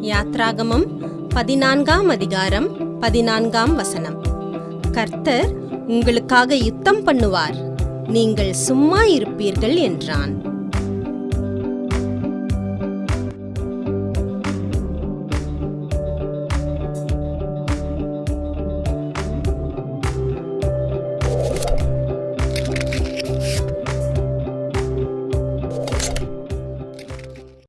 யாத்ராகமம் பதினான்காம் அதிகாரம் பதினான்காம் வசனம். கர்த்தர் உங்களுக்காக யுத்தம் பண்ணுவார். நீங்கள் சும்மா இருப்பீர்கள் என்றான்.